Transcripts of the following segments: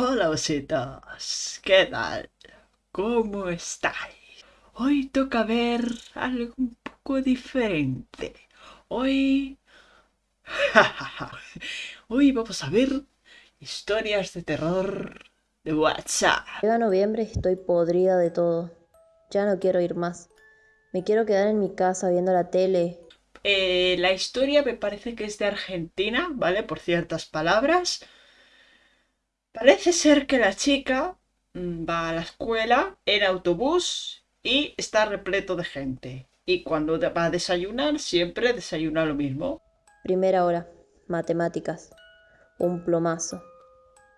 Hola ositos, ¿qué tal? ¿Cómo estáis? Hoy toca ver algo un poco diferente. Hoy... Hoy vamos a ver historias de terror de WhatsApp. Llega noviembre y estoy podrida de todo. Ya no quiero ir más. Me quiero quedar en mi casa viendo la tele. Eh, la historia me parece que es de Argentina, ¿vale? Por ciertas palabras. Parece ser que la chica mm, va a la escuela en autobús y está repleto de gente. Y cuando va a desayunar, siempre desayuna lo mismo. Primera hora. Matemáticas. Un plomazo.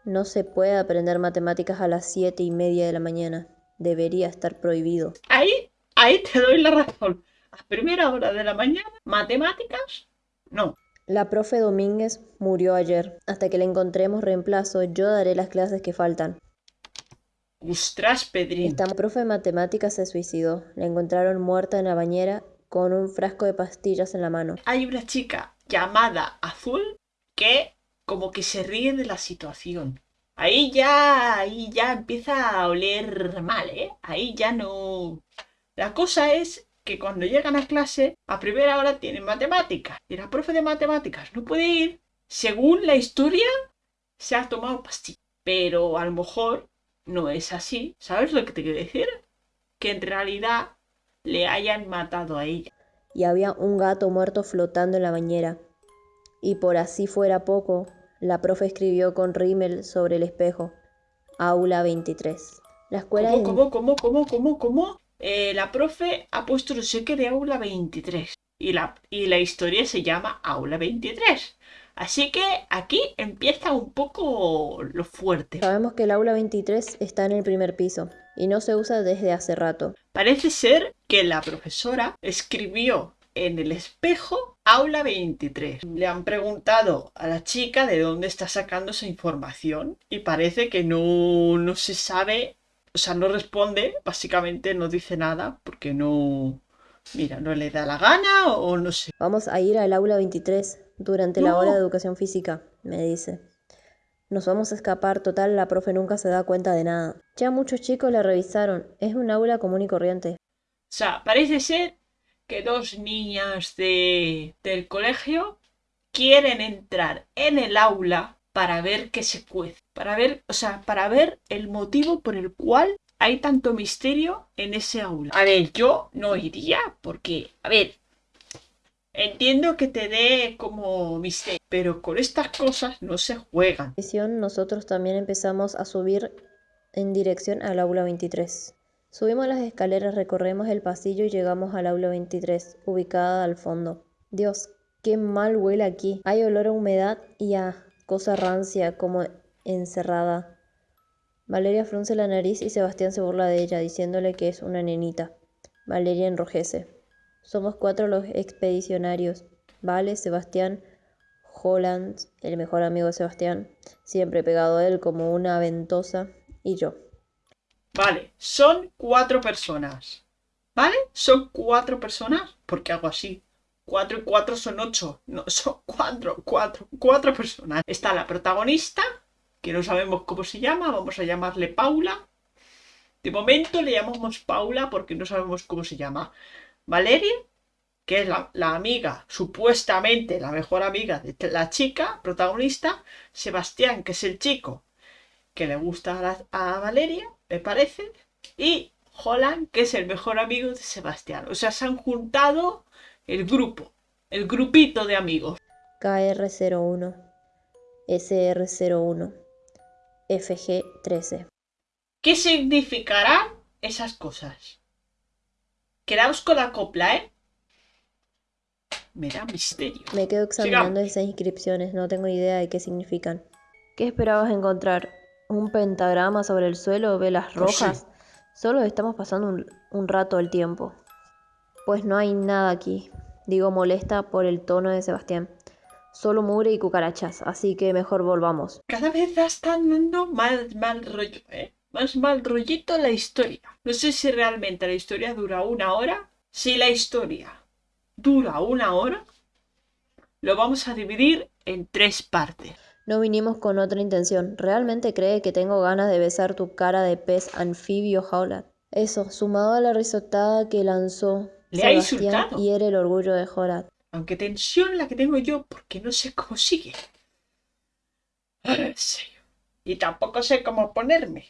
No se puede aprender matemáticas a las siete y media de la mañana. Debería estar prohibido. Ahí, ahí te doy la razón. A primera hora de la mañana, matemáticas, no. La profe Domínguez murió ayer. Hasta que le encontremos reemplazo, yo daré las clases que faltan. Ostras, Pedrín. Esta profe de matemáticas se suicidó. La encontraron muerta en la bañera con un frasco de pastillas en la mano. Hay una chica llamada Azul que como que se ríe de la situación. Ahí ya, ahí ya empieza a oler mal, ¿eh? Ahí ya no... La cosa es que cuando llegan a clase, a primera hora tienen matemáticas. Y la profe de matemáticas no puede ir. Según la historia, se ha tomado pastillas. Pero a lo mejor no es así. ¿Sabes lo que te quiero decir? Que en realidad le hayan matado a ella. Y había un gato muerto flotando en la bañera. Y por así fuera poco, la profe escribió con rímel sobre el espejo. Aula 23. La escuela... ¿Cómo, cómo, cómo, cómo, cómo, cómo? Eh, la profe ha puesto no sé qué de aula 23 y la, y la historia se llama aula 23. Así que aquí empieza un poco lo fuerte. Sabemos que el aula 23 está en el primer piso y no se usa desde hace rato. Parece ser que la profesora escribió en el espejo aula 23. Le han preguntado a la chica de dónde está sacando esa información y parece que no, no se sabe o sea, no responde, básicamente no dice nada porque no, mira, no le da la gana o no sé. Vamos a ir al aula 23 durante la hora de educación física, me dice. Nos vamos a escapar, total, la profe nunca se da cuenta de nada. Ya muchos chicos la revisaron, es un aula común y corriente. O sea, parece ser que dos niñas de, del colegio quieren entrar en el aula para ver qué se cuece, para ver, o sea, para ver el motivo por el cual hay tanto misterio en ese aula. A ver, yo no iría porque, a ver, entiendo que te dé como misterio, pero con estas cosas no se juegan. Nosotros también empezamos a subir en dirección al aula 23. Subimos las escaleras, recorremos el pasillo y llegamos al aula 23, ubicada al fondo. Dios, qué mal huele aquí. Hay olor a humedad y a cosa rancia, como encerrada. Valeria frunce la nariz y Sebastián se burla de ella, diciéndole que es una nenita. Valeria enrojece. Somos cuatro los expedicionarios. Vale, Sebastián, Holland, el mejor amigo de Sebastián, siempre pegado a él como una ventosa, y yo. Vale, son cuatro personas. ¿Vale? Son cuatro personas. ¿Por qué hago así? 4 y 4 son 8. No, son 4, 4, 4 personas. Está la protagonista, que no sabemos cómo se llama, vamos a llamarle Paula. De momento le llamamos Paula porque no sabemos cómo se llama. Valeria, que es la, amiga, supuestamente la mejor amiga de la chica protagonista. Sebastián, que es el chico que le gusta a, a Valeria, me parece. Y Holland, que es el mejor amigo de Sebastián. O sea, se han juntado el grupo, el grupito de amigos. KR01, SR01, FG13. ¿Qué significarán esas cosas? Quedaos con la copla, ¿eh? Me da misterio. Me quedo examinando esas inscripciones, no tengo idea de qué significan. ¿Qué esperabas encontrar? ¿Un pentagrama sobre el suelo? ¿Velas pues rojas? Solo estamos pasando un, un rato el tiempo. Pues no hay nada aquí, digo molesta por el tono de Sebastián. Solo mugre y cucarachas, así que mejor volvamos. Cada vez están dando más mal rollo, ¿eh? Más mal rollito la historia. No sé si realmente la historia dura una hora. Si la historia dura una hora, lo vamos a dividir en tres partes. No vinimos con otra intención. ¿Realmente cree que tengo ganas de besar tu cara de pez anfibio, Howlett? Eso, sumado a la risotada que lanzó Le ha insultado. hiere el orgullo de. Aunque tensión la que tengo yo porque no sé cómo sigue. Serio. Y tampoco sé cómo ponerme.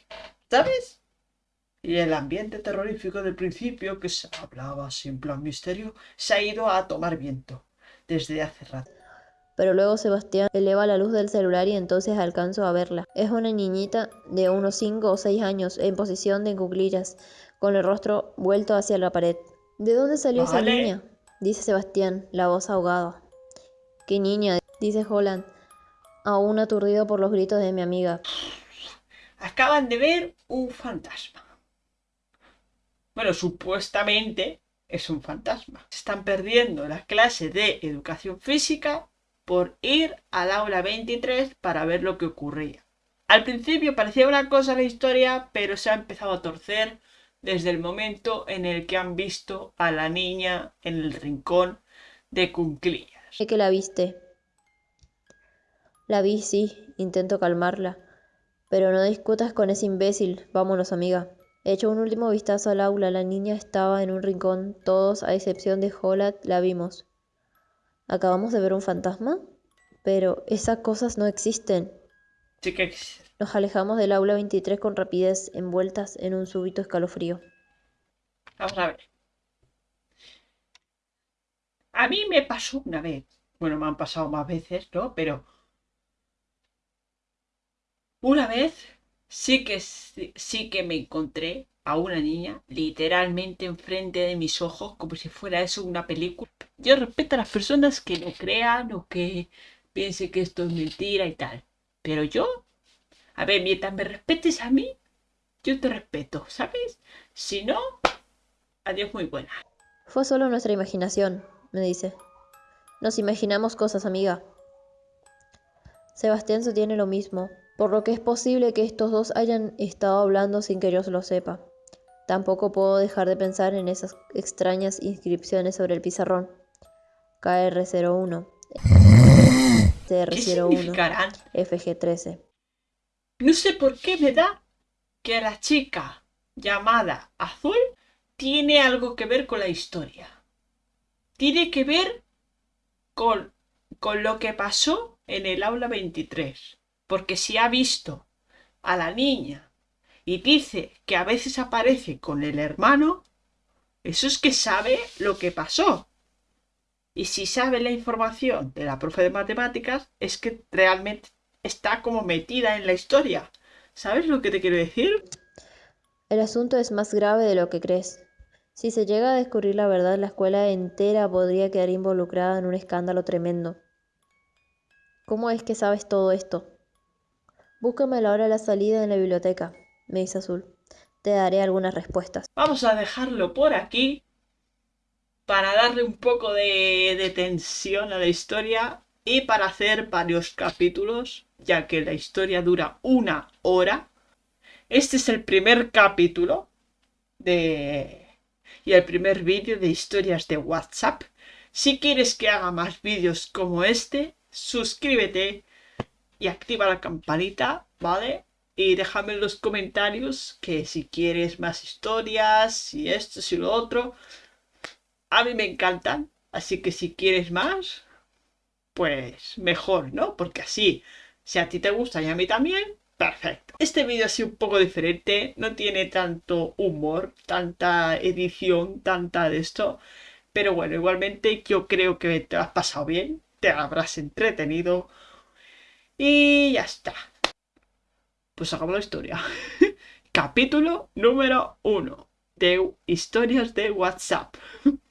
¿Sabes? Y el ambiente terrorífico del principio, que se hablaba sin plan misterio, se ha ido a tomar viento desde hace rato. Pero luego Sebastián eleva la luz del celular y entonces alcanzo a verla. Es una niñita de unos 5 o 6 años en posición de cuclillas, con el rostro vuelto hacia la pared. ¿De dónde salió esa niña? dice Sebastián, la voz ahogada. ¿Qué niña? dice Holland, aún aturdido por los gritos de mi amiga. Acaban de ver un fantasma. Bueno, supuestamente es un fantasma. Están perdiendo la clase de educación física por ir al aula 23 para ver lo que ocurría. Al principio parecía una cosa la historia, pero se ha empezado a torcer desde el momento en el que han visto a la niña en el rincón de cunclillas. Sé que la viste. La vi, sí, intento calmarla. Pero no discutas con ese imbécil. Vámonos, amiga. Hecho un último vistazo al aula, la niña estaba en un rincón. Todos, a excepción de Holat, la vimos. ¿Acabamos de ver un fantasma? Pero esas cosas no existen. Así que Nos alejamos del aula 23 con rapidez, envueltas en un súbito escalofrío. Vamos a ver. A mí me pasó una vez. Bueno, me han pasado más veces, ¿no? Pero una vez sí que sí, que me encontré a una niña literalmente enfrente de mis ojos como si fuera eso una película. Yo respeto a las personas que no crean o que piensen que esto es mentira y tal. Pero yo, a ver, mientras me respetes a mí, yo te respeto, ¿sabes? Si no, adiós muy buena. Fue solo nuestra imaginación, me dice. Nos imaginamos cosas, amiga. Sebastián sostiene lo mismo, por lo que es posible que estos dos hayan estado hablando sin que yo lo sepa. Tampoco puedo dejar de pensar en esas extrañas inscripciones sobre el pizarrón. KR01, ¿Qué TR01, significarán? FG13. No sé por qué me da que la chica llamada Azul tiene algo que ver con la historia. Tiene que ver con, con lo que pasó en el aula 23. Porque si ha visto a la niña y dice que a veces aparece con el hermano, eso es que sabe lo que pasó. Y si sabe la información de la profe de matemáticas, es que realmente está como metida en la historia. ¿Sabes lo que te quiero decir? El asunto es más grave de lo que crees. Si se llega a descubrir la verdad, la escuela entera podría quedar involucrada en un escándalo tremendo. ¿Cómo es que sabes todo esto? Búscame a la hora de la salida en la biblioteca, me dice Azul. Te daré algunas respuestas. Vamos a dejarlo por aquí para darle un poco de, de tensión a la historia y para hacer varios capítulos, ya que la historia dura una hora. Este es el primer capítulo de y el primer vídeo de historias de WhatsApp. Si quieres que haga más vídeos como este, suscríbete y activa la campanita, ¿vale? Y déjame en los comentarios que si quieres más historias, si esto, si lo otro. A mí me encantan, así que si quieres más, pues mejor, ¿no? Porque así, si a ti te gusta y a mí también, perfecto. Este vídeo ha sido un poco diferente, no tiene tanto humor, tanta edición, tanta de esto. Pero bueno, igualmente yo creo que te has pasado bien, te habrás entretenido. Y ya está. Pues acabó la historia. Capítulo número uno de historias de WhatsApp.